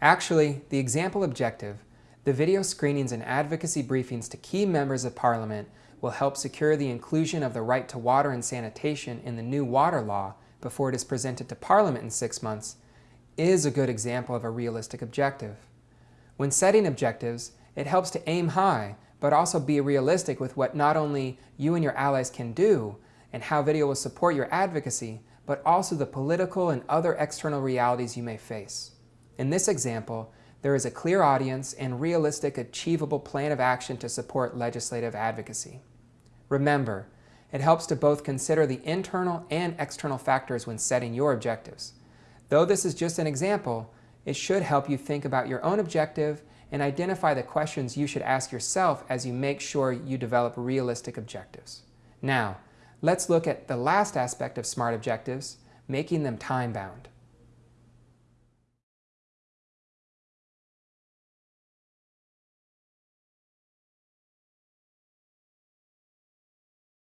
Actually, the example objective, the video screenings and advocacy briefings to key members of Parliament will help secure the inclusion of the right to water and sanitation in the new water law before it is presented to Parliament in six months, is a good example of a realistic objective. When setting objectives, it helps to aim high, but also be realistic with what not only you and your allies can do, and how video will support your advocacy, but also the political and other external realities you may face. In this example, there is a clear audience and realistic achievable plan of action to support legislative advocacy. Remember, it helps to both consider the internal and external factors when setting your objectives. Though this is just an example, it should help you think about your own objective and identify the questions you should ask yourself as you make sure you develop realistic objectives. Now, let's look at the last aspect of SMART objectives, making them time-bound.